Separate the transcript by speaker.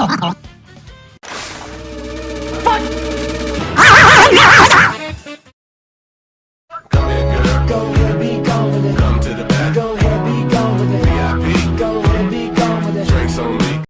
Speaker 1: Go ahead,